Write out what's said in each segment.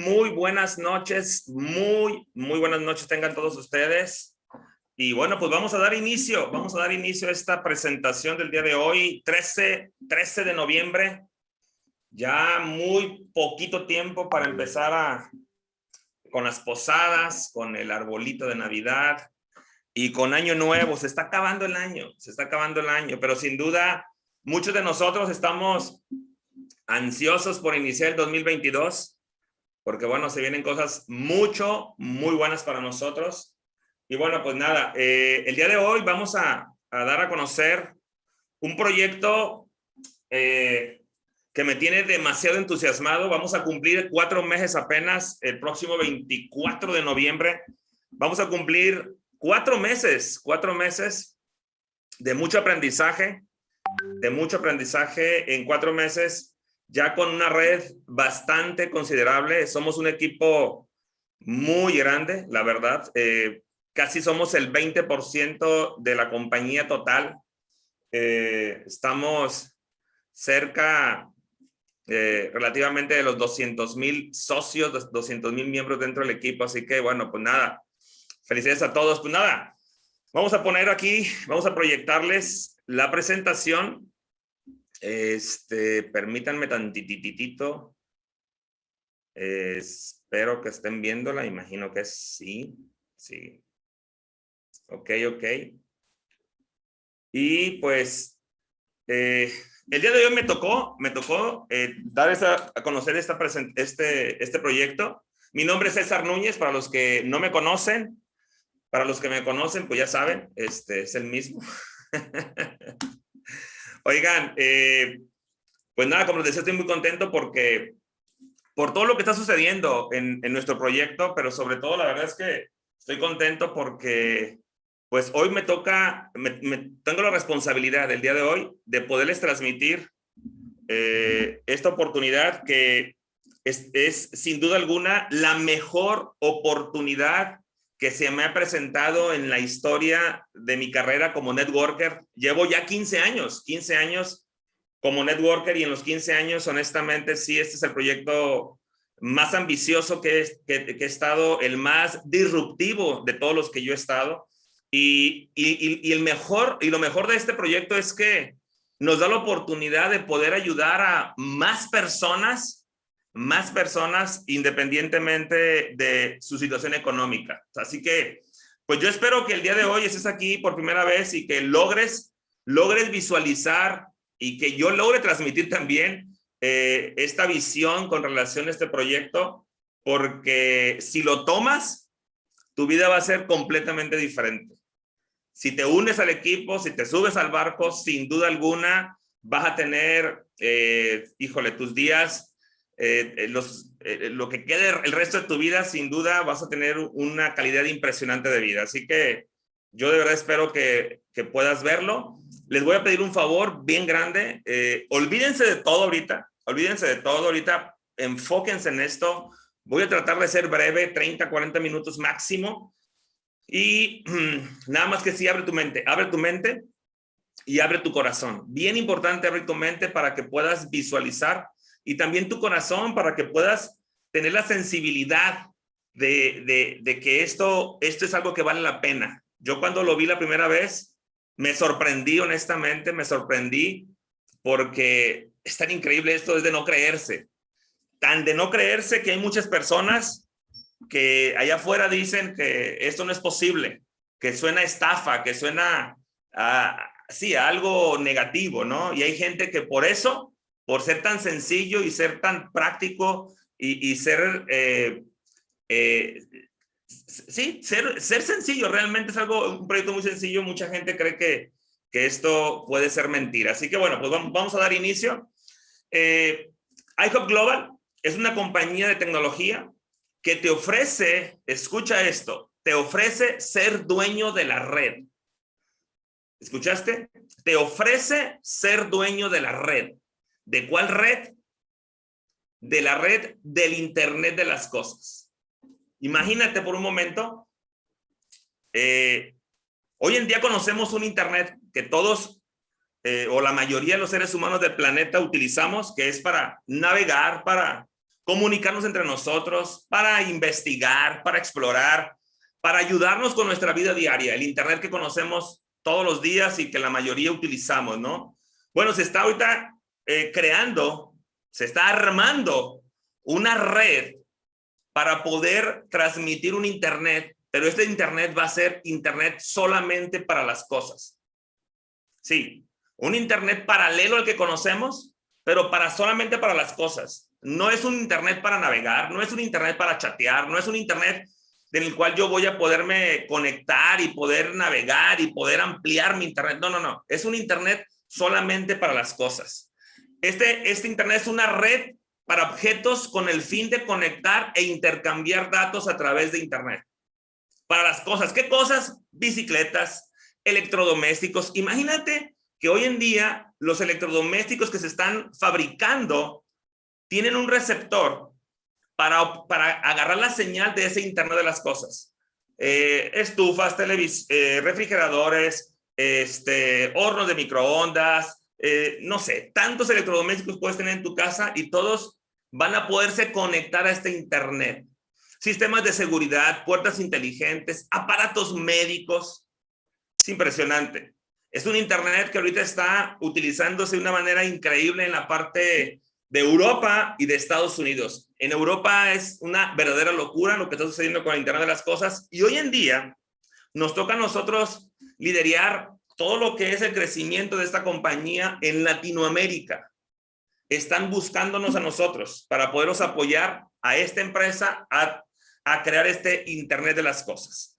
Muy buenas noches, muy, muy buenas noches tengan todos ustedes. Y bueno, pues vamos a dar inicio, vamos a dar inicio a esta presentación del día de hoy, 13, 13 de noviembre. Ya muy poquito tiempo para empezar a, con las posadas, con el arbolito de Navidad y con Año Nuevo. Se está acabando el año, se está acabando el año, pero sin duda muchos de nosotros estamos ansiosos por iniciar el 2022, porque bueno, se vienen cosas mucho, muy buenas para nosotros. Y bueno, pues nada, eh, el día de hoy vamos a, dar a conocer un proyecto eh, que me tiene demasiado entusiasmado. Vamos a cumplir cuatro meses apenas el próximo 24 de noviembre. Vamos a cumplir cuatro meses, cuatro meses de mucho aprendizaje, de mucho aprendizaje en cuatro meses ya con una red bastante considerable. Somos un equipo muy grande, la verdad. Eh, casi somos el 20% de la compañía total. Eh, estamos cerca eh, relativamente de los 200 mil socios, 200 mil miembros dentro del equipo. Así que bueno, pues nada, felicidades a todos. Pues nada, vamos a poner aquí, vamos a proyectarles la presentación este, permítanme tantititito. espero que estén viéndola, imagino que sí, sí. Ok, ok. Y pues, eh, el día de hoy me tocó, me tocó eh, dar a conocer esta este, este proyecto. Mi nombre es César Núñez, para los que no me conocen, para los que me conocen, pues ya saben, este es el mismo. Oigan, eh, pues nada, como les decía, estoy muy contento porque por todo lo que está sucediendo en, nuestro proyecto, pero sobre todo la verdad es que estoy contento porque pues hoy me toca, me, tengo la responsabilidad del día de hoy de poderles transmitir eh, esta oportunidad que es, es sin duda alguna la mejor oportunidad que se me ha presentado en la historia de mi carrera como networker. Llevo ya 15 años, 15 años como networker y en los 15 años, honestamente, sí, este es el proyecto más ambicioso que, he estado, el más disruptivo de todos los que yo he estado. Y, y, el mejor, y lo mejor de este proyecto es que nos da la oportunidad de poder ayudar a más personas más personas independientemente de su situación económica. Así que, pues yo espero que el día de hoy estés aquí por primera vez y que logres, logres visualizar y que yo logre transmitir también eh, esta visión con relación a este proyecto, porque si lo tomas, tu vida va a ser completamente diferente. Si te unes al equipo, si te subes al barco, sin duda alguna, vas a tener, eh, híjole, tus días eh, eh, eh, lo que quede el resto de tu vida, sin duda vas a tener una calidad impresionante de vida. Así que yo de verdad espero que, que puedas verlo. Les voy a pedir un favor bien grande. olvídense de todo ahorita. Olvídense de todo ahorita. Enfóquense en esto. Voy a tratar de ser breve, 30, 40 minutos máximo. Y nada más que sí, abre tu mente. Abre tu mente y abre tu corazón. Bien importante abrir tu mente para que puedas visualizar y también tu corazón para que puedas tener la sensibilidad de, de, que esto, esto es algo que vale la pena. Yo cuando lo vi la primera vez, me sorprendí honestamente, me sorprendí porque es tan increíble esto, es de no creerse. Tan de no creerse que hay muchas personas que allá afuera dicen que esto no es posible, que suena estafa, que suena sí, algo negativo, ¿no? Y hay gente que por eso por ser tan sencillo y ser tan práctico y, ser, eh, eh, sí, ser, ser sencillo, realmente es algo, un proyecto muy sencillo, mucha gente cree que, que esto puede ser mentira. Así que bueno, pues vamos, a dar inicio. Eh, iHop Global es una compañía de tecnología que te ofrece, escucha esto, te ofrece ser dueño de la red. ¿Escuchaste? Te ofrece ser dueño de la red. ¿De cuál red? De la red del Internet de las cosas. Imagínate por un momento, eh, hoy en día conocemos un Internet que todos eh, o la mayoría de los seres humanos del planeta utilizamos, que es para navegar, para comunicarnos entre nosotros, para investigar, para explorar, para ayudarnos con nuestra vida diaria, el Internet que conocemos todos los días y que la mayoría utilizamos, ¿no? Bueno, se está ahorita eh, creando, se está armando una red para poder transmitir un Internet, pero este Internet va a ser Internet solamente para las cosas. Sí, un Internet paralelo al que conocemos, pero para solamente para las cosas. No es un Internet para navegar, no es un Internet para chatear, no es un Internet en el cual yo voy a poderme conectar y poder navegar y poder ampliar mi Internet. No, no, no. Es un Internet solamente para las cosas. Este, este Internet es una red para objetos con el fin de conectar e intercambiar datos a través de Internet. Para las cosas. ¿Qué cosas? Bicicletas, electrodomésticos. Imagínate que hoy en día los electrodomésticos que se están fabricando tienen un receptor para, para agarrar la señal de ese Internet de las cosas. Eh, estufas, televis eh, refrigeradores, este, hornos de microondas, eh, no sé, tantos electrodomésticos puedes tener en tu casa y todos van a poderse conectar a este Internet. Sistemas de seguridad, puertas inteligentes, aparatos médicos. Es impresionante. Es un Internet que ahorita está utilizándose de una manera increíble en la parte de Europa y de Estados Unidos. En Europa es una verdadera locura lo que está sucediendo con el Internet de las Cosas y hoy en día nos toca a nosotros liderar todo lo que es el crecimiento de esta compañía en Latinoamérica. Están buscándonos a nosotros para poderlos apoyar a esta empresa a, a crear este Internet de las Cosas.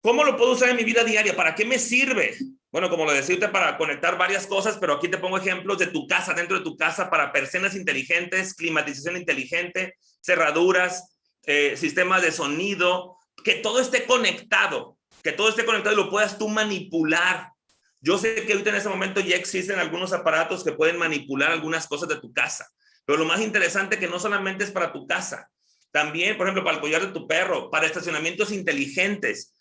¿Cómo lo puedo usar en mi vida diaria? ¿Para qué me sirve? Bueno, como lo decía para conectar varias cosas, pero aquí te pongo ejemplos de tu casa, dentro de tu casa, para persianas inteligentes, climatización inteligente, cerraduras, eh, sistemas de sonido, que todo esté conectado, que todo esté conectado y lo puedas tú manipular. Yo sé que ahorita en este momento ya existen algunos aparatos que pueden manipular algunas cosas de tu casa, pero lo más interesante que no solamente es para tu casa, también, por ejemplo, para el collar de tu perro, para estacionamientos inteligentes,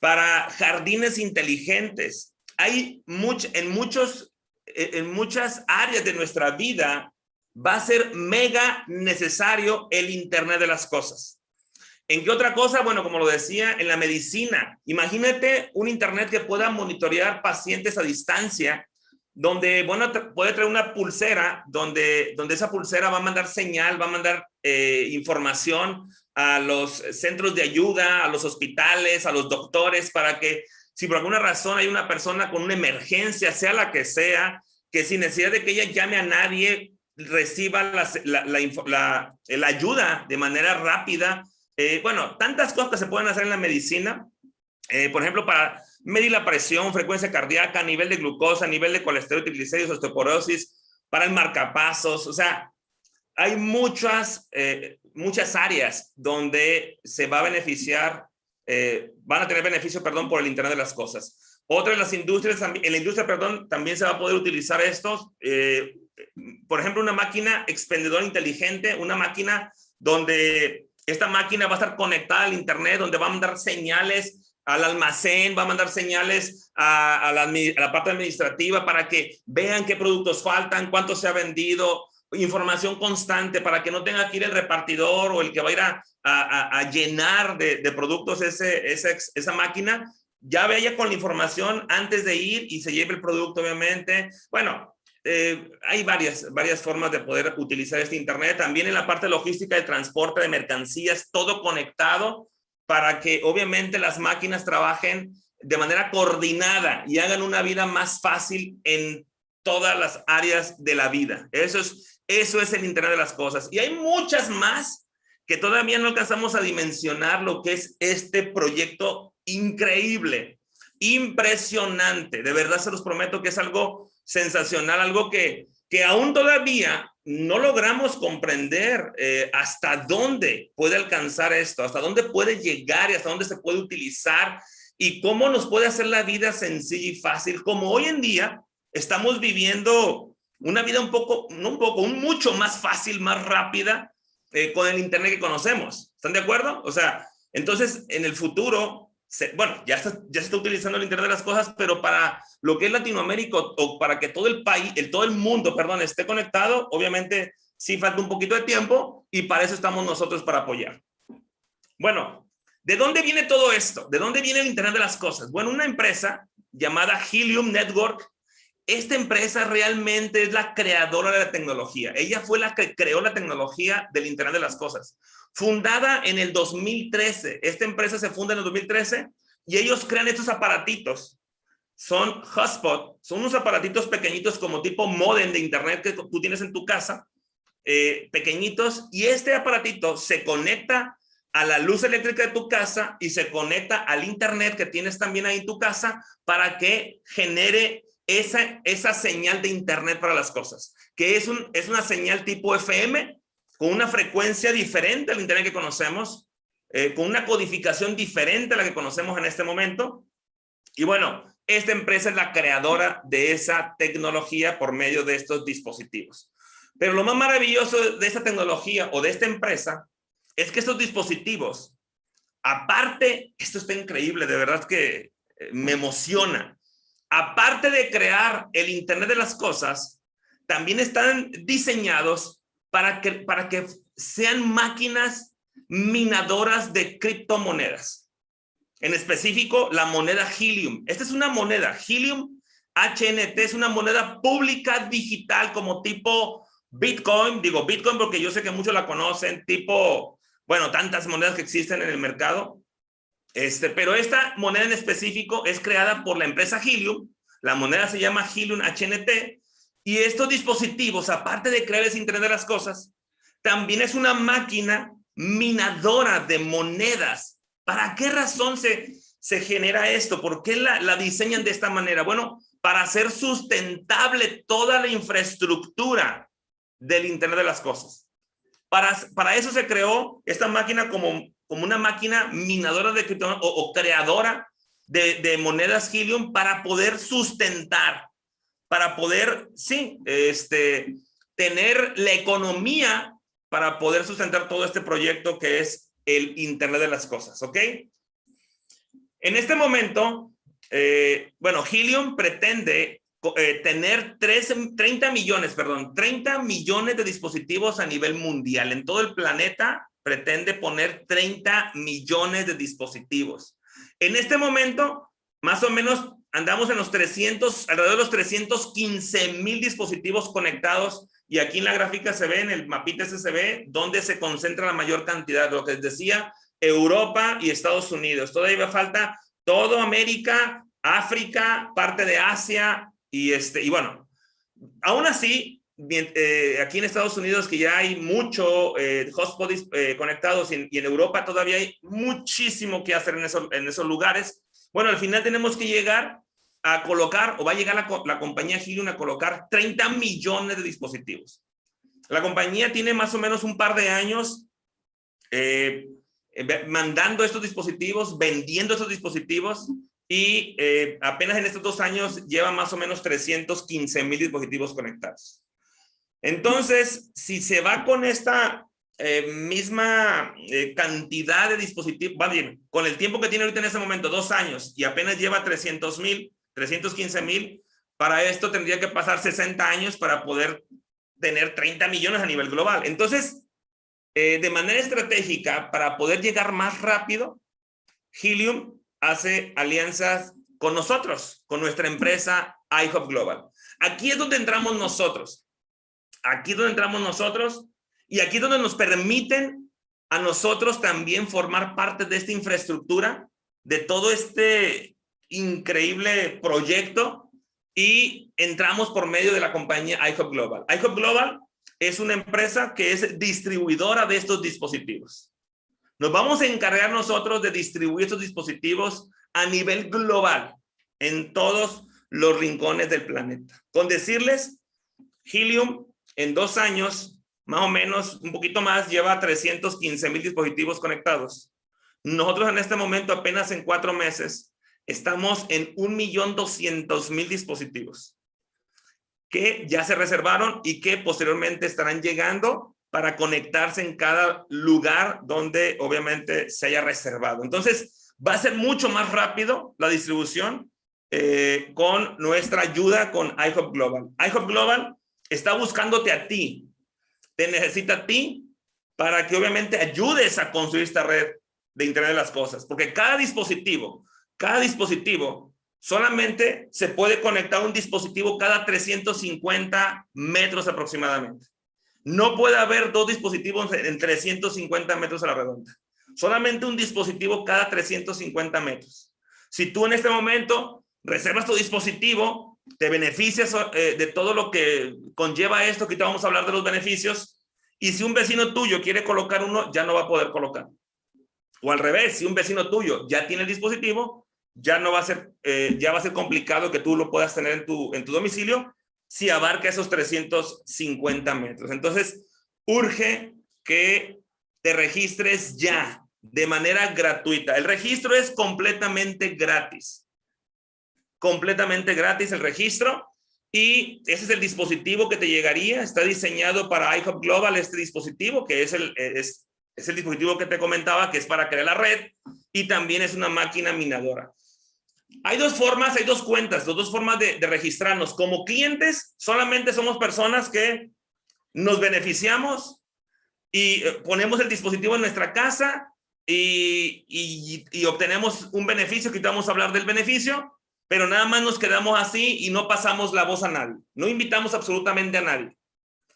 para jardines inteligentes. Hay en, muchos, eh, en muchas áreas de nuestra vida va a ser mega necesario el Internet de las cosas. ¿En qué otra cosa? Bueno, como lo decía, en la medicina. Imagínate un Internet que pueda monitorear pacientes a distancia, donde, bueno, puede traer una pulsera, donde, donde esa pulsera va a mandar señal, va a mandar eh, información a los centros de ayuda, a los hospitales, a los doctores, para que si por alguna razón hay una persona con una emergencia, sea la que sea, que sin necesidad de que ella llame a nadie, reciba la, la, la, ayuda de manera rápida. Eh, bueno, tantas cosas que se pueden hacer en la medicina. Eh, por ejemplo, para medir la presión, frecuencia cardíaca, nivel de glucosa, nivel de colesterol, triglicéridos, osteoporosis, para el marcapasos. O sea, hay muchas, eh, muchas áreas donde se va a beneficiar, van a tener beneficio, perdón, por el Internet de las Cosas. Otra de las industrias, en la industria, perdón, también se va a poder utilizar estos. Por ejemplo, una máquina expendedora inteligente, una máquina donde esta máquina va a estar conectada al Internet, donde va a mandar señales al almacén, va a mandar señales a, la, parte administrativa para que vean qué productos faltan, cuánto se ha vendido, información constante para que no tenga que ir el repartidor o el que va a ir a, llenar de, productos esa, esa máquina, ya vaya con la información antes de ir y se lleve el producto, obviamente. Bueno, eh, hay varias, varias formas de poder utilizar este Internet. También en la parte logística de transporte de mercancías, todo conectado para que obviamente las máquinas trabajen de manera coordinada y hagan una vida más fácil en todas las áreas de la vida. Eso es eso es el Internet de las cosas. Y hay muchas más que todavía no alcanzamos a dimensionar lo que es este proyecto increíble, impresionante. De verdad se los prometo que es algo sensacional, algo que, que aún todavía no logramos comprender eh, hasta dónde puede alcanzar esto, hasta dónde puede llegar y hasta dónde se puede utilizar y cómo nos puede hacer la vida sencilla y fácil, como hoy en día estamos viviendo una vida un poco, no un poco, un mucho más fácil, más rápida eh, con el Internet que conocemos. ¿Están de acuerdo? O sea, entonces en el futuro, bueno, ya, se está utilizando el Internet de las cosas, pero para lo que es Latinoamérica o para que todo el país, el, todo el mundo, perdón, esté conectado, obviamente sí falta un poquito de tiempo y para eso estamos nosotros para apoyar. Bueno, ¿de dónde viene todo esto? ¿De dónde viene el Internet de las cosas? Bueno, una empresa llamada Helium Network, esta empresa realmente es la creadora de la tecnología. Ella fue la que creó la tecnología del Internet de las cosas. Fundada en el 2013, esta empresa se funda en el 2013 y ellos crean estos aparatitos. Son hotspot, son unos aparatitos pequeñitos como tipo modem de internet que tú tienes en tu casa, eh, pequeñitos, y este aparatito se conecta a la luz eléctrica de tu casa y se conecta al internet que tienes también ahí en tu casa para que genere esa, esa señal de internet para las cosas, que es, un, es una señal tipo FM con una frecuencia diferente al internet que conocemos, eh, con una codificación diferente a la que conocemos en este momento. Y bueno, esta empresa es la creadora de esa tecnología por medio de estos dispositivos. Pero lo más maravilloso de esta tecnología o de esta empresa es que estos dispositivos, aparte, esto está increíble, de verdad que eh, me emociona. Aparte de crear el Internet de las cosas, también están diseñados para que, para que sean máquinas minadoras de criptomonedas. En específico, la moneda Helium. Esta es una moneda. Helium HNT es una moneda pública digital como tipo Bitcoin. Digo Bitcoin porque yo sé que muchos la conocen, tipo bueno, tantas monedas que existen en el mercado. Este, pero esta moneda en específico es creada por la empresa Helium. La moneda se llama Helium HNT. Y estos dispositivos, aparte de crear ese Internet de las Cosas, también es una máquina minadora de monedas. ¿Para qué razón se, se genera esto? ¿Por qué la, la diseñan de esta manera? Bueno, para hacer sustentable toda la infraestructura del Internet de las Cosas. Para, eso se creó esta máquina como, como una máquina minadora de criptomonedas o, creadora de, monedas Helium para poder sustentar, para poder, sí, este, tener la economía para poder sustentar todo este proyecto que es el Internet de las Cosas, ¿ok? En este momento, eh, bueno, Helium pretende eh, tener 30 millones, perdón, 30 millones de dispositivos a nivel mundial. En todo el planeta pretende poner 30 millones de dispositivos. En este momento, más o menos, andamos en los 300, alrededor de los 315 mil dispositivos conectados y aquí en la gráfica se ve, en el mapita ese se ve, donde se concentra la mayor cantidad, lo que les decía, Europa y Estados Unidos. Todavía falta todo América, África, parte de Asia, y, este, y bueno, aún así, eh, aquí en Estados Unidos que ya hay mucho eh, eh, conectados y en, Europa todavía hay muchísimo que hacer en, en esos lugares. Bueno, al final tenemos que llegar a colocar, o va a llegar la, compañía Helium a colocar 30 millones de dispositivos. La compañía tiene más o menos un par de años eh, mandando estos dispositivos, vendiendo estos dispositivos y eh, apenas en estos dos años lleva más o menos 315 mil dispositivos conectados. Entonces, si se va con esta eh, misma eh, cantidad de dispositivos, va bien, con el tiempo que tiene ahorita en ese momento, dos años, y apenas lleva 300 mil, 315 mil, para esto tendría que pasar 60 años para poder tener 30 millones a nivel global. Entonces, de manera estratégica, para poder llegar más rápido, Helium hace alianzas con nosotros, con nuestra empresa iHub Global. Aquí es donde entramos nosotros. Aquí es donde entramos nosotros y aquí es donde nos permiten a nosotros también formar parte de esta infraestructura, de todo este increíble proyecto y entramos por medio de la compañía iHub Global. iHub Global es una empresa que es distribuidora de estos dispositivos. Nos vamos a encargar nosotros de distribuir estos dispositivos a nivel global en todos los rincones del planeta. Con decirles, Helium en dos años, más o menos, un poquito más, lleva 315 mil dispositivos conectados. Nosotros en este momento, apenas en cuatro meses, estamos en 1.200.000 dispositivos que ya se reservaron y que posteriormente estarán llegando para conectarse en cada lugar donde obviamente se haya reservado. Entonces, va a ser mucho más rápido la distribución eh, con nuestra ayuda con iHop Global. iHop Global está buscándote a ti te necesita a ti para que obviamente ayudes a construir esta red de Internet de las Cosas. Porque cada dispositivo, cada dispositivo solamente se puede conectar un dispositivo cada 350 metros aproximadamente. No puede haber dos dispositivos en 350 metros a la redonda. Solamente un dispositivo cada 350 metros. Si tú en este momento reservas tu dispositivo, te beneficias eh, de todo lo que conlleva esto, que te vamos a hablar de los beneficios, y si un vecino tuyo quiere colocar uno, ya no va a poder colocar. O al revés, si un vecino tuyo ya tiene el dispositivo, ya no va a ser, eh, ya va a ser complicado que tú lo puedas tener en tu, en tu domicilio si abarca esos 350 metros. Entonces, urge que te registres ya de manera gratuita. El registro es completamente gratis. Completamente gratis el registro. Y ese es el dispositivo que te llegaría. Está diseñado para iHub Global, este dispositivo, que es el, es, es el dispositivo que te comentaba, que es para crear la red. Y también es una máquina minadora. Hay dos formas, hay dos cuentas, dos formas de, registrarnos. Como clientes, solamente somos personas que nos beneficiamos y eh, ponemos el dispositivo en nuestra casa y, obtenemos un beneficio, a hablar del beneficio, pero nada más nos quedamos así y no pasamos la voz a nadie. No invitamos absolutamente a nadie.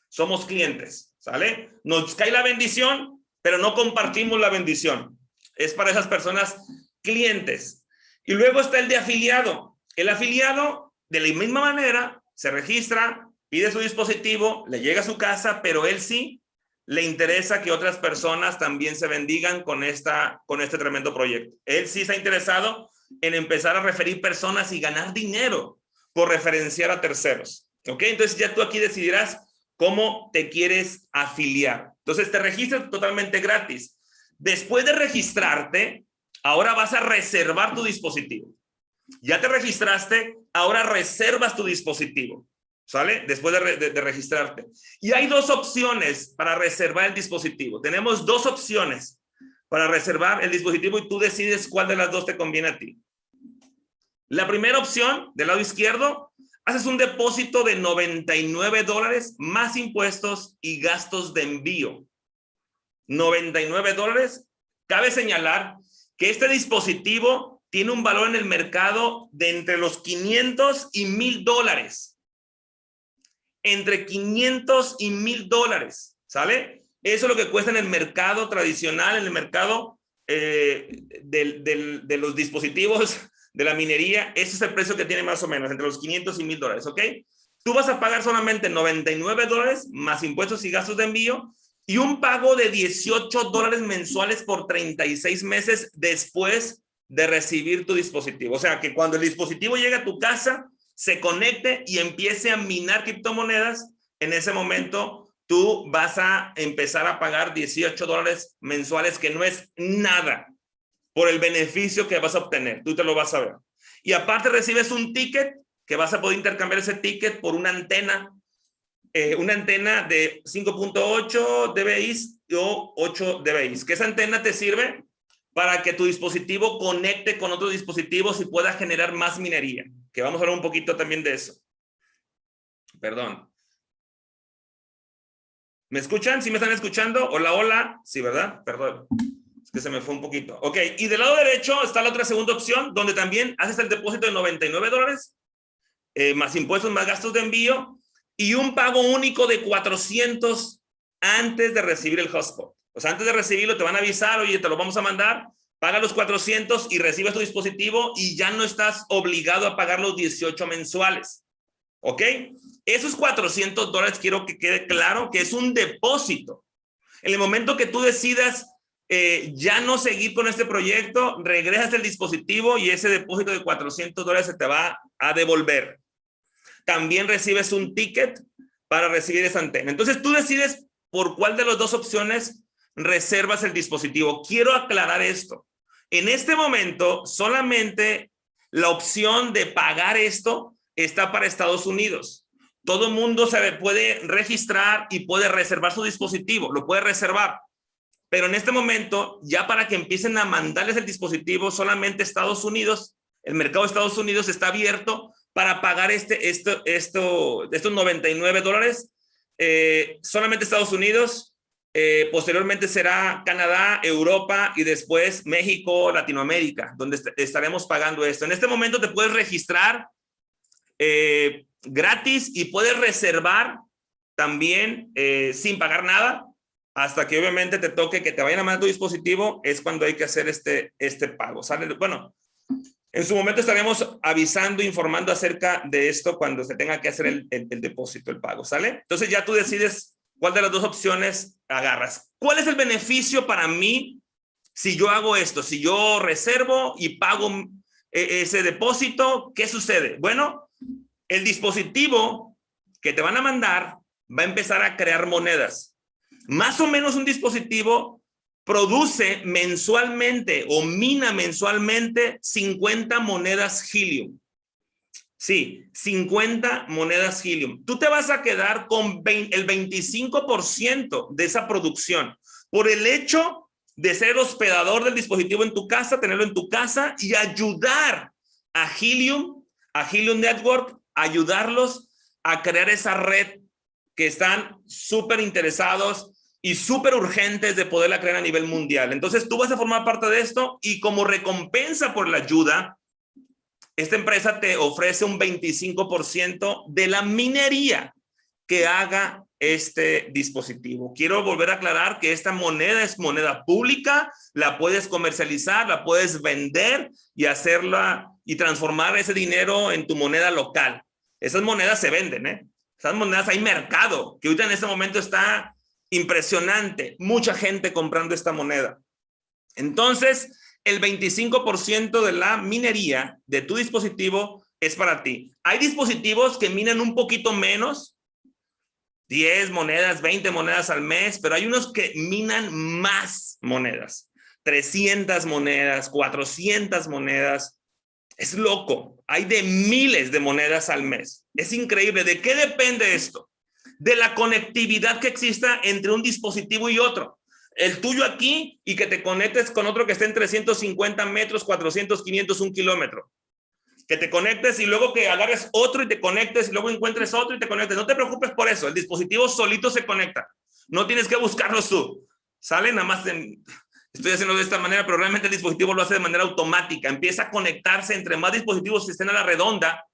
Somos clientes, ¿sale? Nos cae la bendición, pero no compartimos la bendición. Es para esas personas clientes. Y luego está el de afiliado. El afiliado, de la misma manera, se registra, pide su dispositivo, le llega a su casa, pero él sí le interesa que otras personas también se bendigan con, esta, con este tremendo proyecto. Él sí está interesado en empezar a referir personas y ganar dinero por referenciar a terceros. ¿Ok? Entonces ya tú aquí decidirás cómo te quieres afiliar. Entonces te registras totalmente gratis. Después de registrarte, Ahora vas a reservar tu dispositivo. Ya te registraste, ahora reservas tu dispositivo. ¿Sale? Después de, registrarte. Y hay dos opciones para reservar el dispositivo. Tenemos dos opciones para reservar el dispositivo y tú decides cuál de las dos te conviene a ti. La primera opción, del lado izquierdo, haces un depósito de 99 dólares más impuestos y gastos de envío. 99 dólares. Cabe señalar que este dispositivo tiene un valor en el mercado de entre los 500 y 1000 dólares. Entre 500 y 1000 dólares, ¿sale? Eso es lo que cuesta en el mercado tradicional, en el mercado eh, de los dispositivos de la minería. Ese es el precio que tiene más o menos, entre los 500 y 1000 dólares, ¿ok? Tú vas a pagar solamente 99 dólares más impuestos y gastos de envío y un pago de 18 dólares mensuales por 36 meses después de recibir tu dispositivo. O sea, que cuando el dispositivo llegue a tu casa, se conecte y empiece a minar criptomonedas, en ese momento tú vas a empezar a pagar 18 dólares mensuales, que no es nada por el beneficio que vas a obtener. Tú te lo vas a ver. Y aparte recibes un ticket que vas a poder intercambiar ese ticket por una antena eh, una antena de 5.8 dBi o 8 dBi. Que esa antena te sirve para que tu dispositivo conecte con otros dispositivos y pueda generar más minería. Que vamos a hablar un poquito también de eso. Perdón. ¿Me escuchan? ¿Sí me están escuchando? Hola, hola. Sí, ¿verdad? Perdón. Es que se me fue un poquito. Ok, y del lado derecho está la otra segunda opción, donde también haces el depósito de 99 dólares, eh, más impuestos, más gastos de envío, y un pago único de 400 antes de recibir el hotspot. O sea, antes de recibirlo te van a avisar, oye, te lo vamos a mandar, paga los 400 y recibes tu dispositivo y ya no estás obligado a pagar los 18 mensuales. ¿Ok? Esos 400 dólares quiero que quede claro que es un depósito. En el momento que tú decidas eh, ya no seguir con este proyecto, regresas el dispositivo y ese depósito de 400 dólares se te va a devolver también recibes un ticket para recibir esa antena. Entonces tú decides por cuál de las dos opciones reservas el dispositivo. Quiero aclarar esto. En este momento, solamente la opción de pagar esto está para Estados Unidos. Todo mundo se puede registrar y puede reservar su dispositivo, lo puede reservar. Pero en este momento, ya para que empiecen a mandarles el dispositivo, solamente Estados Unidos, el mercado de Estados Unidos está abierto para pagar este, esto, esto, estos 99 dólares eh, solamente Estados Unidos, eh, posteriormente será Canadá, Europa y después México, Latinoamérica, donde estaremos pagando esto. En este momento te puedes registrar eh, gratis y puedes reservar también sin pagar nada hasta que obviamente te toque que te vayan a mandar tu dispositivo, es cuando hay que hacer este, este pago. ¿sale? Bueno, en su momento estaremos avisando, informando acerca de esto cuando se tenga que hacer el, el, depósito, el pago, ¿sale? Entonces ya tú decides cuál de las dos opciones agarras. ¿Cuál es el beneficio para mí si yo hago esto? Si yo reservo y pago e, ese depósito, ¿qué sucede? Bueno, el dispositivo que te van a mandar va a empezar a crear monedas. Más o menos un dispositivo produce mensualmente o mina mensualmente 50 monedas helium. Sí, 50 monedas helium. Tú te vas a quedar con el 25% de esa producción por el hecho de ser hospedador del dispositivo en tu casa, tenerlo en tu casa y ayudar a Helium, a Helium Network, ayudarlos a crear esa red que están súper interesados y súper urgentes de poderla crear a nivel mundial. Entonces tú vas a formar parte de esto y como recompensa por la ayuda, esta empresa te ofrece un 25% de la minería que haga este dispositivo. Quiero volver a aclarar que esta moneda es moneda pública, la puedes comercializar, la puedes vender y hacerla y transformar ese dinero en tu moneda local. Esas monedas se venden, ¿eh? Esas monedas hay mercado, que ahorita en este momento está Impresionante, mucha gente comprando esta moneda. Entonces, el 25% de la minería de tu dispositivo es para ti. Hay dispositivos que minan un poquito menos, 10 monedas, 20 monedas al mes, pero hay unos que minan más monedas, 300 monedas, 400 monedas. Es loco, hay de miles de monedas al mes. Es increíble. ¿De qué depende esto? De la conectividad que exista entre un dispositivo y otro. El tuyo aquí y que te conectes con otro que esté en 350 metros, 400, 500, un kilómetro. Que te conectes y luego que agarres otro y te conectes y luego encuentres otro y te conectes. No te preocupes por eso. El dispositivo solito se conecta. No tienes que buscarlo tú. Sale nada más estoy haciendo de esta manera, pero realmente el dispositivo lo hace de manera automática. Empieza a conectarse entre más dispositivos que estén a la redonda,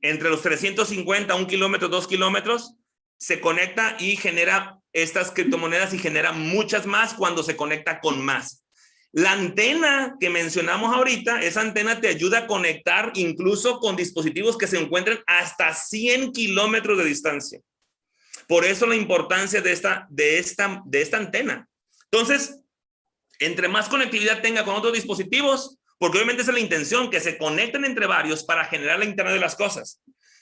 entre los 350, un kilómetro, dos kilómetros, se conecta y genera estas criptomonedas y genera muchas más cuando se conecta con más. La antena que mencionamos ahorita, esa antena te ayuda a conectar incluso con dispositivos que se encuentren hasta 100 kilómetros de distancia. Por eso la importancia de esta, de, esta, de esta antena. Entonces, entre más conectividad tenga con otros dispositivos, porque obviamente es la intención, que se conecten entre varios para generar la Internet de las cosas.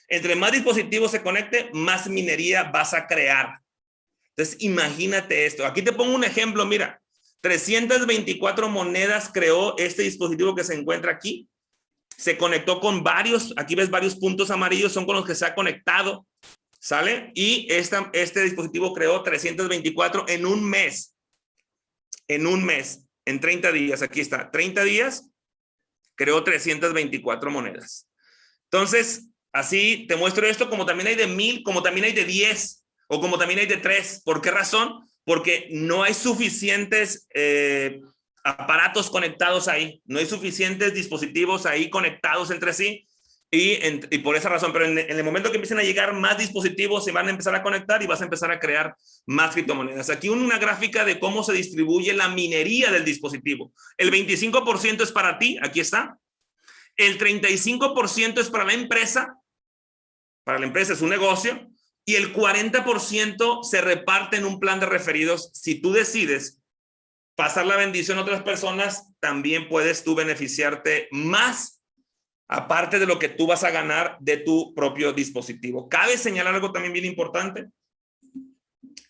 Entre más dispositivos se conecte, más minería vas a crear. Entonces, imagínate esto. Aquí te pongo un ejemplo, mira. 324 monedas creó este dispositivo que se encuentra aquí. Se conectó con varios, aquí ves varios puntos amarillos, son con los que se ha conectado, ¿sale? Y esta, este dispositivo creó 324 en un mes. En un mes, en 30 días, aquí está, 30 días, creó 324 monedas. Entonces, Así te muestro esto como también hay de mil, como también hay de diez o como también hay de tres. ¿Por qué razón? Porque no hay suficientes eh, aparatos conectados ahí, no hay suficientes dispositivos ahí conectados entre sí y, por esa razón, pero en, el momento que empiecen a llegar más dispositivos se van a empezar a conectar y vas a empezar a crear más criptomonedas. Aquí una gráfica de cómo se distribuye la minería del dispositivo. El 25% es para ti, aquí está el 35% es para la empresa, para la empresa es un negocio, y el 40% se reparte en un plan de referidos. Si tú decides pasar la bendición a otras personas, también puedes tú beneficiarte más, aparte de lo que tú vas a ganar de tu propio dispositivo. Cabe señalar algo también bien importante,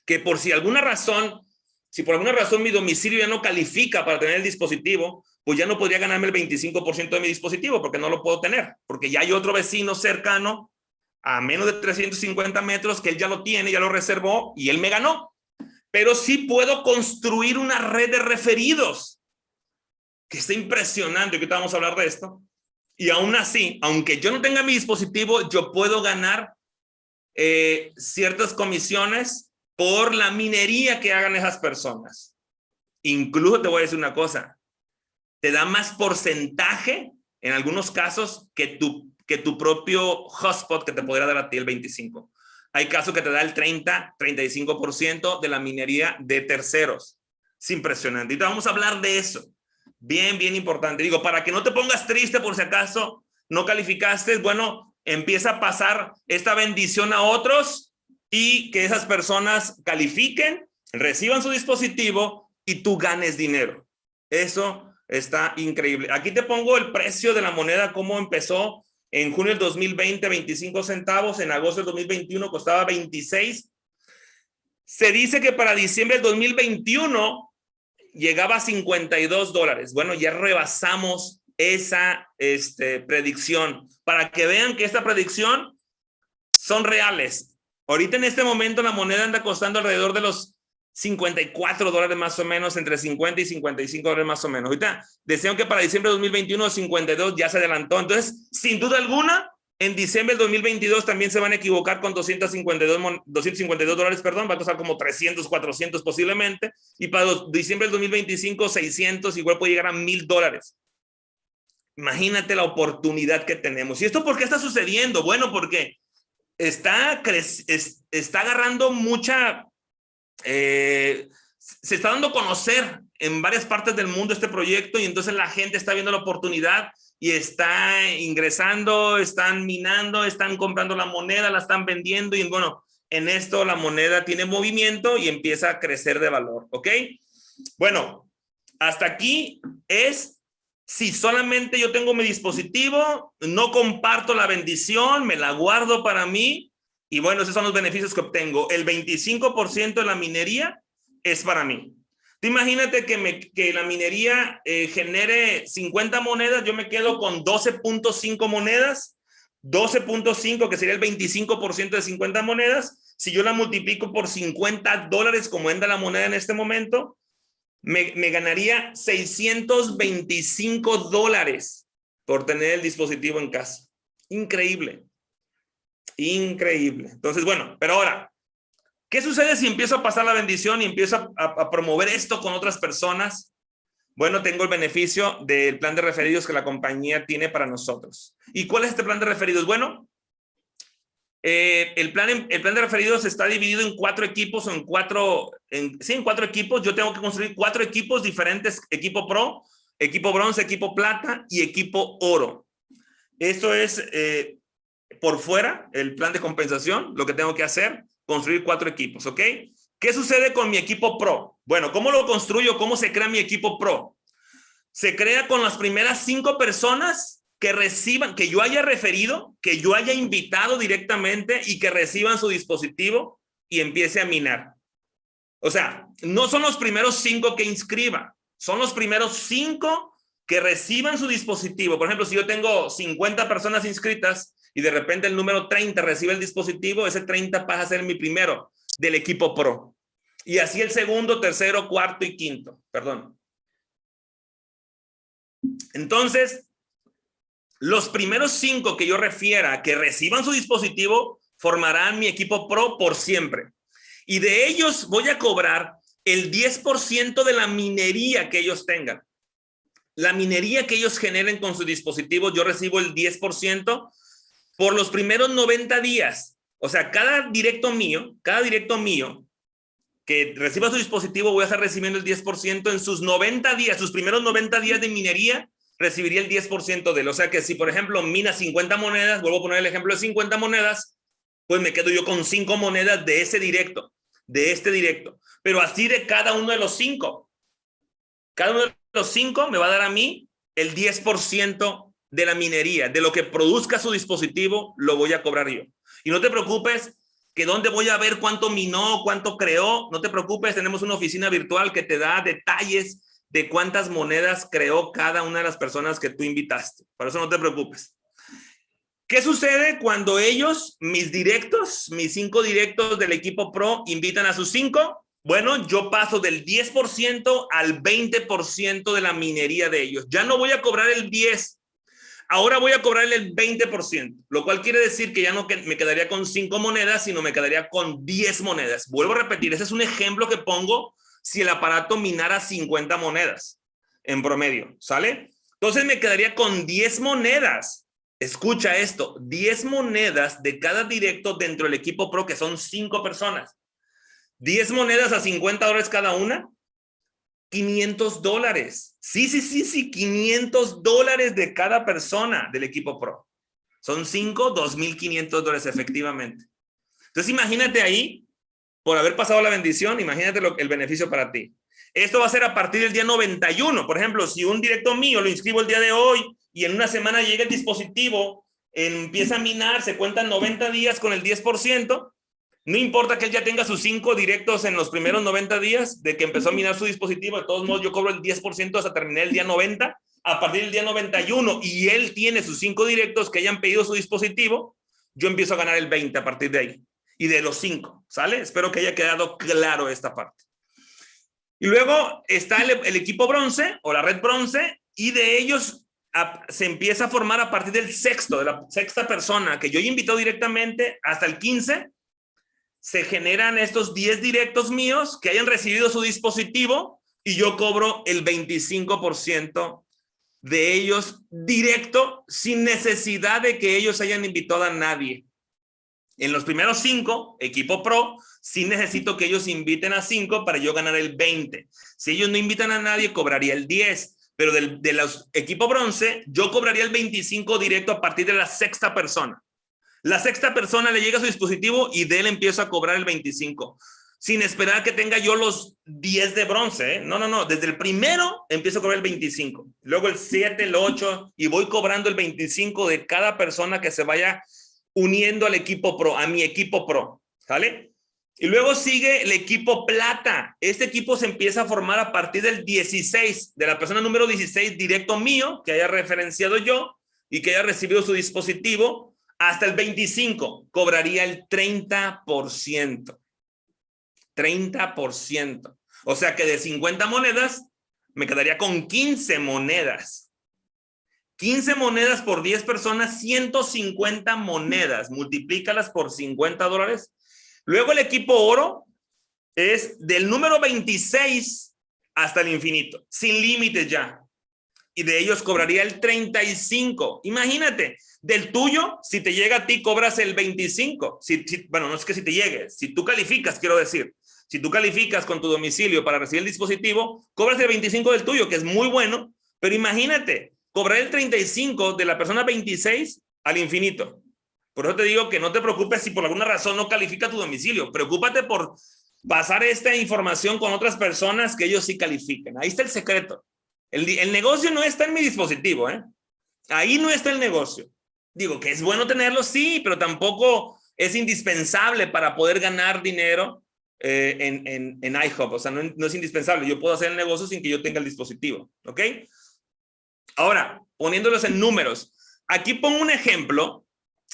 que por si alguna razón, si por alguna razón mi domicilio ya no califica para tener el dispositivo, pues ya no podría ganarme el 25% de mi dispositivo porque no lo puedo tener, porque ya hay otro vecino cercano a menos de 350 metros que él ya lo tiene, ya lo reservó y él me ganó. Pero sí puedo construir una red de referidos que está impresionante, que vamos a hablar de esto. Y aún así, aunque yo no tenga mi dispositivo, yo puedo ganar eh, ciertas comisiones por la minería que hagan esas personas. Incluso te voy a decir una cosa, te da más porcentaje en algunos casos que tu, que tu propio hotspot que te podría dar a ti el 25. Hay casos que te da el 30, 35% de la minería de terceros. Es impresionante. Y te vamos a hablar de eso. Bien, bien importante. Digo, para que no te pongas triste por si acaso no calificaste, bueno, empieza a pasar esta bendición a otros y que esas personas califiquen, reciban su dispositivo y tú ganes dinero. Eso está increíble. Aquí te pongo el precio de la moneda, cómo empezó en junio del 2020, 25 centavos. En agosto del 2021 costaba 26. Se dice que para diciembre del 2021 llegaba a 52 dólares. Bueno, ya rebasamos esa este, predicción para que vean que esta predicción son reales. Ahorita en este momento la moneda anda costando alrededor de los 54 dólares más o menos, entre 50 y 55 dólares más o menos. Ahorita decían que para diciembre de 2021 52 ya se adelantó. Entonces, sin duda alguna, en diciembre del 2022 también se van a equivocar con 252, 252 dólares, perdón, va a costar como 300, 400 posiblemente. Y para diciembre del 2025, 600, igual puede llegar a 1000 dólares. Imagínate la oportunidad que tenemos. ¿Y esto por qué está sucediendo? Bueno, porque está, está agarrando mucha eh, se está dando a conocer en varias partes del mundo este proyecto y entonces la gente está viendo la oportunidad y está ingresando, están minando, están comprando la moneda, la están vendiendo y bueno, en esto la moneda tiene movimiento y empieza a crecer de valor, ¿ok? Bueno, hasta aquí es si solamente yo tengo mi dispositivo, no comparto la bendición, me la guardo para mí y bueno, esos son los beneficios que obtengo. El 25% de la minería es para mí. Tú imagínate que, me, que la minería eh, genere 50 monedas, yo me quedo con 12.5 monedas, 12.5 que sería el 25% de 50 monedas. Si yo la multiplico por 50 dólares como anda la moneda en este momento, me, me ganaría 625 dólares por tener el dispositivo en casa. Increíble. Increíble. Entonces, bueno, pero ahora, ¿qué sucede si empiezo a pasar la bendición y empiezo a, promover esto con otras personas? Bueno, tengo el beneficio del plan de referidos que la compañía tiene para nosotros. ¿Y cuál es este plan de referidos? Bueno, eh, el, plan, el plan de referidos está dividido en cuatro equipos o en cuatro, sí, en cuatro equipos. Yo tengo que construir cuatro equipos diferentes, equipo pro, equipo bronce, equipo plata y equipo oro. Esto es eh, por fuera el plan de compensación, lo que tengo que hacer, construir cuatro equipos, ¿ok? ¿Qué sucede con mi equipo pro? Bueno, ¿cómo lo construyo? ¿Cómo se crea mi equipo pro? Se crea con las primeras cinco personas que reciban, que yo haya referido, que yo haya invitado directamente y que reciban su dispositivo y empiece a minar. O sea, no son los primeros cinco que inscriba, son los primeros cinco que reciban su dispositivo. Por ejemplo, si yo tengo 50 personas inscritas, y de repente el número 30 recibe el dispositivo, ese 30 pasa a ser mi primero del equipo pro. Y así el segundo, tercero, cuarto y quinto, perdón. Entonces, los primeros cinco que yo refiera que reciban su dispositivo formarán mi equipo pro por siempre. Y de ellos voy a cobrar el 10% de la minería que ellos tengan. La minería que ellos generen con su dispositivo, yo recibo el 10% por los primeros 90 días. O sea, cada directo mío, cada directo mío que reciba su dispositivo, voy a estar recibiendo el 10% en sus 90 días, sus primeros 90 días de minería, recibiría el 10% de él. O sea que si, por ejemplo, mina 50 monedas, vuelvo a poner el ejemplo de 50 monedas, pues me quedo yo con 5 monedas de ese directo, de este directo. Pero así de cada uno de los 5. Cada uno de los 5 me va a dar a mí el 10% de la minería, de lo que produzca su dispositivo, lo voy a cobrar yo. Y no te preocupes que dónde voy a ver cuánto minó, cuánto creó, no te preocupes, tenemos una oficina virtual que te da detalles de cuántas monedas creó cada una de las personas que tú invitaste. Por eso no te preocupes. ¿Qué sucede cuando ellos, mis directos, mis cinco directos del equipo pro, invitan a sus cinco? Bueno, yo paso del 10% al 20% de la minería de ellos. Ya no voy a cobrar el 10, Ahora voy a cobrarle el 20%, lo cual quiere decir que ya no me quedaría con 5 monedas, sino me quedaría con 10 monedas. Vuelvo a repetir, ese es un ejemplo que pongo si el aparato minara 50 monedas en promedio, ¿sale? Entonces me quedaría con 10 monedas. Escucha esto, 10 monedas de cada directo dentro del equipo pro, que son 5 personas. 10 monedas a 50 dólares cada una, 500 dólares. Sí, sí, sí, sí, 500 dólares de cada persona del equipo pro. Son 5, 2.500 dólares efectivamente. Entonces imagínate ahí, por haber pasado la bendición, imagínate lo, el beneficio para ti. Esto va a ser a partir del día 91. Por ejemplo, si un directo mío lo inscribo el día de hoy y en una semana llega el dispositivo, empieza a minar, se cuentan 90 días con el 10%, no importa que él ya tenga sus cinco directos en los primeros 90 días de que empezó a minar su dispositivo, de todos modos yo cobro el 10% hasta terminar el día 90, a partir del día 91 y él tiene sus cinco directos que hayan pedido su dispositivo, yo empiezo a ganar el 20 a partir de ahí. Y de los cinco, ¿sale? Espero que haya quedado claro esta parte. Y luego está el, el equipo bronce o la red bronce y de ellos se empieza a formar a partir del sexto, de la sexta persona que yo he invitado directamente hasta el 15 se generan estos 10 directos míos que hayan recibido su dispositivo y yo cobro el 25% de ellos directo sin necesidad de que ellos hayan invitado a nadie. En los primeros cinco, equipo pro, sí necesito que ellos inviten a cinco para yo ganar el 20. Si ellos no invitan a nadie, cobraría el 10. Pero del, de los equipo bronce, yo cobraría el 25 directo a partir de la sexta persona. La sexta persona le llega su dispositivo y de él empiezo a cobrar el 25, sin esperar que tenga yo los 10 de bronce. ¿eh? No, no, no. Desde el primero empiezo a cobrar el 25, luego el 7, el 8 y voy cobrando el 25 de cada persona que se vaya uniendo al equipo pro, a mi equipo pro. ¿Sale? Y luego sigue el equipo plata. Este equipo se empieza a formar a partir del 16, de la persona número 16 directo mío, que haya referenciado yo y que haya recibido su dispositivo hasta el 25 cobraría el 30%. 30%. O sea que de 50 monedas me quedaría con 15 monedas. 15 monedas por 10 personas, 150 monedas. Multiplícalas por 50 dólares. Luego el equipo oro es del número 26 hasta el infinito, sin límites ya y de ellos cobraría el 35. Imagínate, del tuyo, si te llega a ti, cobras el 25. Si, bueno, no es que si te llegue, si tú calificas, quiero decir, si tú calificas con tu domicilio para recibir el dispositivo, cobras el 25 del tuyo, que es muy bueno, pero imagínate, cobrar el 35 de la persona 26 al infinito. Por eso te digo que no te preocupes si por alguna razón no califica tu domicilio. Preocúpate por pasar esta información con otras personas que ellos sí califiquen. Ahí está el secreto. El, negocio no está en mi dispositivo, ¿eh? Ahí no está el negocio. Digo que es bueno tenerlo, sí, pero tampoco es indispensable para poder ganar dinero eh, en, en, en iHub. O sea, no, no, es indispensable. Yo puedo hacer el negocio sin que yo tenga el dispositivo, ¿ok? Ahora, poniéndolos en números. Aquí pongo un ejemplo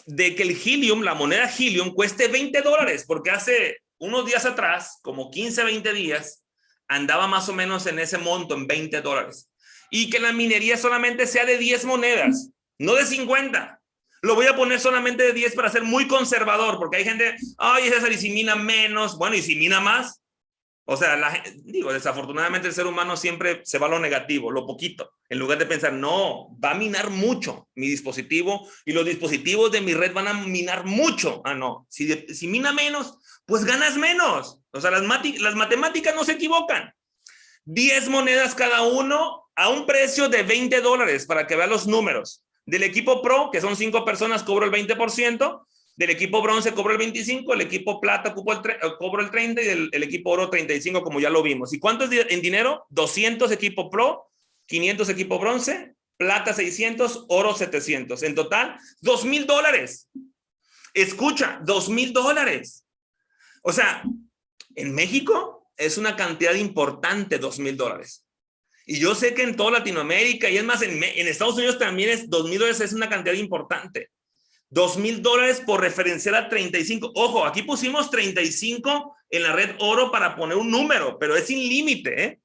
de que el Helium, la moneda Helium, cueste 20 dólares, porque hace unos días atrás, como 15, 20 días, andaba más o menos en ese monto, en 20 dólares. Y que la minería solamente sea de 10 monedas, no de 50. Lo voy a poner solamente de 10 para ser muy conservador, porque hay gente, ay, César, y si mina menos, bueno, y si mina más. O sea, digo, desafortunadamente el ser humano siempre se va a lo negativo, lo poquito, en lugar de pensar, no, va a minar mucho mi dispositivo y los dispositivos de mi red van a minar mucho. Ah, no, si, mina menos, pues ganas menos. O sea, las, las matemáticas no se equivocan. 10 monedas cada uno a un precio de 20 dólares para que vean los números. Del equipo pro, que son 5 personas, cobro el 20%. Del equipo bronce cobro el 25, el equipo plata cobro el, 30 y el, equipo oro 35, como ya lo vimos. ¿Y cuánto es en dinero? 200 equipo pro, 500 equipo bronce, plata 600, oro 700. En total, 2 mil dólares. Escucha, 2 mil dólares. O sea, en México es una cantidad importante, dos mil dólares. Y yo sé que en toda Latinoamérica y es más, en, Estados Unidos también es dos mil dólares, es una cantidad importante. Dos mil dólares por referenciar a 35. Ojo, aquí pusimos 35 en la red oro para poner un número, pero es sin límite, ¿eh?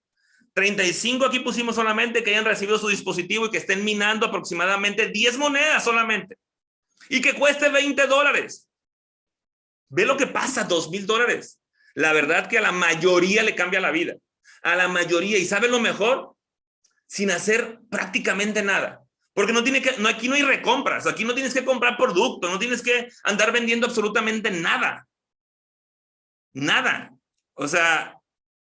35 aquí pusimos solamente que hayan recibido su dispositivo y que estén minando aproximadamente 10 monedas solamente. Y que cueste 20 dólares. Ve lo que pasa, 2 mil dólares. La verdad que a la mayoría le cambia la vida. A la mayoría. ¿Y sabe lo mejor? Sin hacer prácticamente nada. Porque no tiene que, no, aquí no hay recompras. Aquí no tienes que comprar producto. No tienes que andar vendiendo absolutamente nada. Nada. O sea,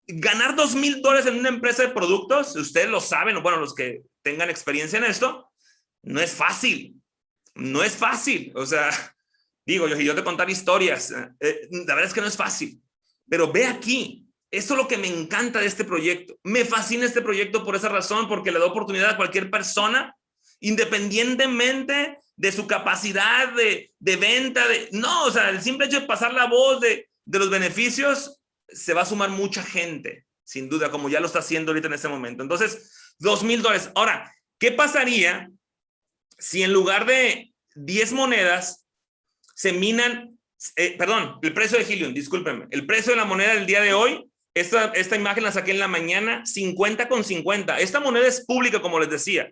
ganar dos mil dólares en una empresa de productos, ustedes lo saben, bueno, los que tengan experiencia en esto, no es fácil. No es fácil. O sea, digo, yo, yo te contar historias, eh, la verdad es que no es fácil. Pero ve aquí, esto es lo que me encanta de este proyecto. Me fascina este proyecto por esa razón, porque le da oportunidad a cualquier persona, independientemente de su capacidad de, de venta, de no, o sea, el simple hecho de pasar la voz de, de los beneficios se va a sumar mucha gente, sin duda, como ya lo está haciendo ahorita en este momento. Entonces, dos mil dólares. Ahora, ¿qué pasaría si en lugar de 10 monedas se minan, eh, perdón, el precio de Helium, discúlpenme, el precio de la moneda del día de hoy, esta, esta imagen la saqué en la mañana, 50 con 50. Esta moneda es pública, como les decía.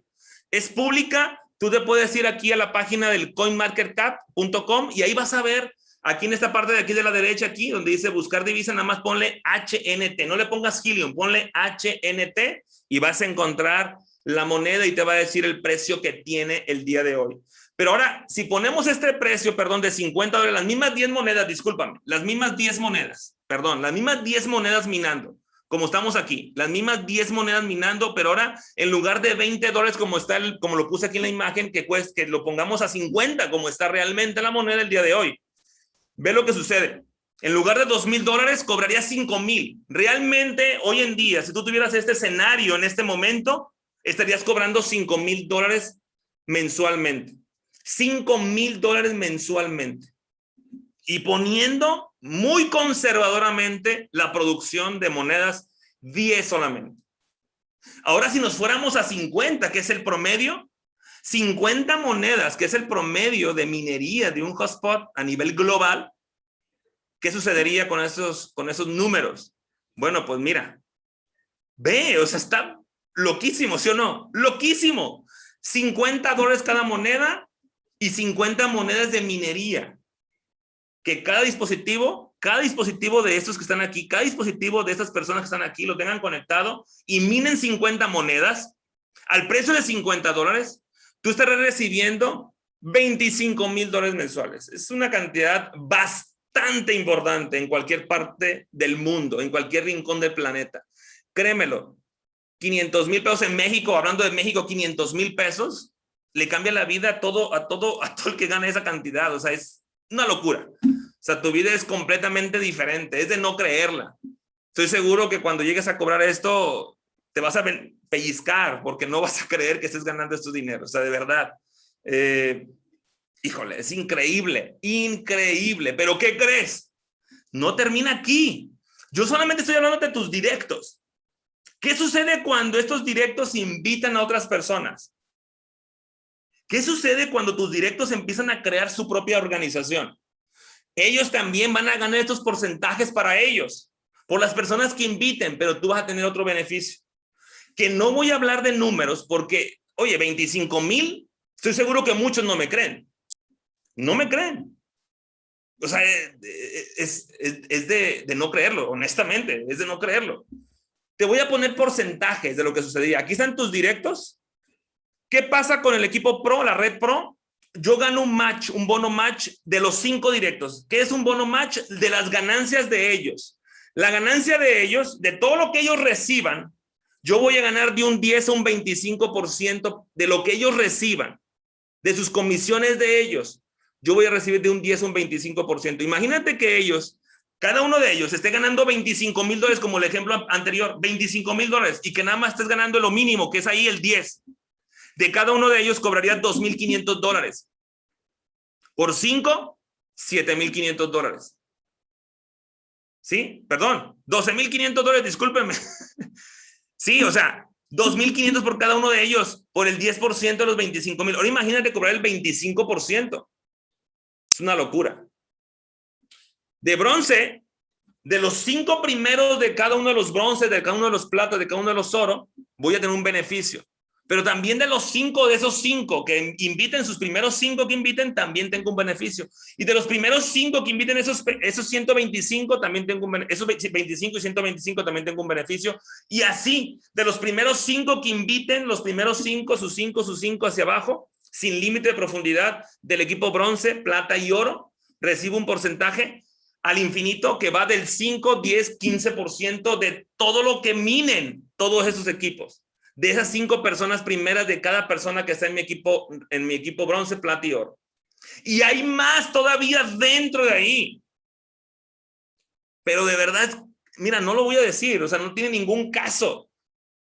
Es pública, tú te puedes ir aquí a la página del coinmarketcap.com y ahí vas a ver Aquí en esta parte de aquí de la derecha, aquí donde dice buscar divisa, nada más ponle HNT. No le pongas Helium, ponle HNT y vas a encontrar la moneda y te va a decir el precio que tiene el día de hoy. Pero ahora, si ponemos este precio, perdón, de 50 dólares, las mismas 10 monedas, discúlpame, las mismas 10 monedas, perdón, las mismas 10 monedas minando, como estamos aquí, las mismas 10 monedas minando, pero ahora en lugar de 20 dólares como está, el, como lo puse aquí en la imagen, que, cueste, que lo pongamos a 50 como está realmente la moneda el día de hoy. Ve lo que sucede. En lugar de dos mil dólares, cobraría cinco mil. Realmente, hoy en día, si tú tuvieras este escenario en este momento, estarías cobrando cinco mil dólares mensualmente. Cinco mil dólares mensualmente. Y poniendo muy conservadoramente la producción de monedas 10 solamente. Ahora, si nos fuéramos a 50, que es el promedio, 50 monedas, que es el promedio de minería de un hotspot a nivel global, ¿qué sucedería con esos, con esos números? Bueno, pues mira, ve, o sea, está loquísimo, ¿sí o no? Loquísimo. 50 dólares cada moneda y 50 monedas de minería. Que cada dispositivo, cada dispositivo de estos que están aquí, cada dispositivo de estas personas que están aquí lo tengan conectado y minen 50 monedas al precio de 50 dólares tú estarás recibiendo 25 mil dólares mensuales. Es una cantidad bastante importante en cualquier parte del mundo, en cualquier rincón del planeta. Créemelo, 500 mil pesos en México, hablando de México, 500 mil pesos, le cambia la vida a todo, a todo, a todo el que gana esa cantidad. O sea, es una locura. O sea, tu vida es completamente diferente, es de no creerla. Estoy seguro que cuando llegues a cobrar esto, te vas a pellizcar porque no vas a creer que estés ganando estos dinero. O sea, de verdad. Eh, híjole, es increíble, increíble. Pero ¿qué crees? No termina aquí. Yo solamente estoy hablando de tus directos. ¿Qué sucede cuando estos directos invitan a otras personas? ¿Qué sucede cuando tus directos empiezan a crear su propia organización? Ellos también van a ganar estos porcentajes para ellos, por las personas que inviten, pero tú vas a tener otro beneficio que no voy a hablar de números porque, oye, 25 mil, estoy seguro que muchos no me creen. No me creen. O sea, eh, eh, es, de, de, no creerlo, honestamente, es de no creerlo. Te voy a poner porcentajes de lo que sucedía. Aquí están tus directos. ¿Qué pasa con el equipo pro, la red pro? Yo gano un match, un bono match de los cinco directos. ¿Qué es un bono match? De las ganancias de ellos. La ganancia de ellos, de todo lo que ellos reciban, yo voy a ganar de un 10 a un 25% de lo que ellos reciban, de sus comisiones de ellos. Yo voy a recibir de un 10 a un 25%. Imagínate que ellos, cada uno de ellos esté ganando 25 mil dólares como el ejemplo anterior, 25 mil dólares y que nada más estés ganando lo mínimo, que es ahí el 10. De cada uno de ellos cobraría 2.500 dólares. Por 5, 7.500 dólares. ¿Sí? Perdón, 12.500 dólares, discúlpenme. Sí, o sea, 2.500 por cada uno de ellos, por el 10% de los 25.000. Ahora imagínate cobrar el 25%. Es una locura. De bronce, de los cinco primeros de cada uno de los bronces, de cada uno de los platos, de cada uno de los oro, voy a tener un beneficio. Pero también de los cinco, de esos cinco que inviten, sus primeros cinco que inviten, también tengo un beneficio. Y de los primeros cinco que inviten, esos, esos 125, también tengo un Esos 25 y 125 también tengo un beneficio. Y así, de los primeros cinco que inviten, los primeros cinco, sus cinco, sus cinco hacia abajo, sin límite de profundidad del equipo bronce, plata y oro, recibo un porcentaje al infinito que va del 5, 10, 15% de todo lo que minen todos esos equipos. De esas cinco personas primeras de cada persona que está en mi equipo, en mi equipo bronce, plata y oro. Y hay más todavía dentro de ahí. Pero de verdad, mira, no lo voy a decir, o sea, no tiene ningún caso.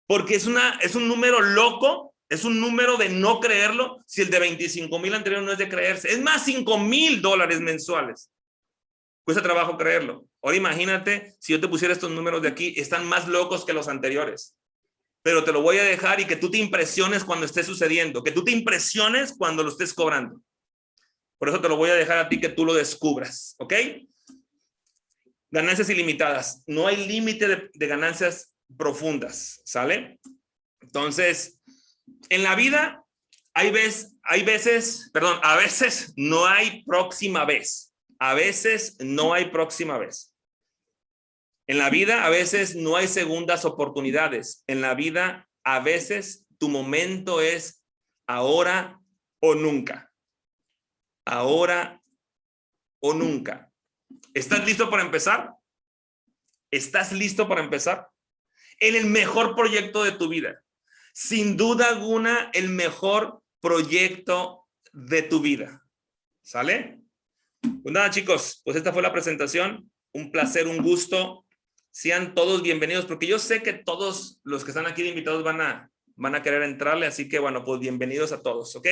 Porque es, una, es un número loco, es un número de no creerlo, si el de 25 mil anterior no es de creerse. Es más, 5 mil dólares mensuales. Cuesta trabajo creerlo. Ahora imagínate si yo te pusiera estos números de aquí, están más locos que los anteriores. Pero te lo voy a dejar y que tú te impresiones cuando esté sucediendo, que tú te impresiones cuando lo estés cobrando. Por eso te lo voy a dejar a ti que tú lo descubras, ¿ok? Ganancias ilimitadas. No hay límite de, ganancias profundas, ¿sale? Entonces, en la vida hay veces, hay veces, perdón, a veces no hay próxima vez. A veces no hay próxima vez. En la vida a veces no hay segundas oportunidades. En la vida a veces tu momento es ahora o nunca. Ahora o nunca. ¿Estás listo para empezar? ¿Estás listo para empezar? En el mejor proyecto de tu vida. Sin duda alguna, el mejor proyecto de tu vida. ¿Sale? Pues nada, chicos, pues esta fue la presentación. Un placer, un gusto. Sean todos bienvenidos, porque yo sé que todos los que están aquí de invitados van a, van a querer entrarle, así que bueno, pues bienvenidos a todos, ¿ok?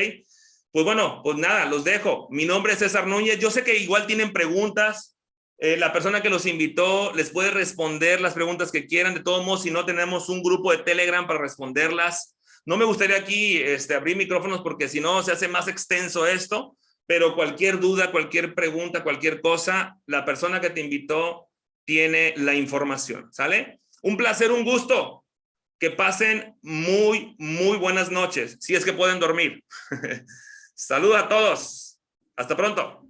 Pues bueno, pues nada, los dejo. Mi nombre es César Núñez. Yo sé que igual tienen preguntas. Eh, la persona que los invitó les puede responder las preguntas que quieran. De todos modos, si no tenemos un grupo de Telegram para responderlas. No me gustaría aquí este, abrir micrófonos porque si no se hace más extenso esto pero cualquier duda, cualquier pregunta, cualquier cosa, la persona que te invitó tiene la información, ¿sale? Un placer, un gusto. Que pasen muy, muy buenas noches, si es que pueden dormir. Saludos a todos. Hasta pronto.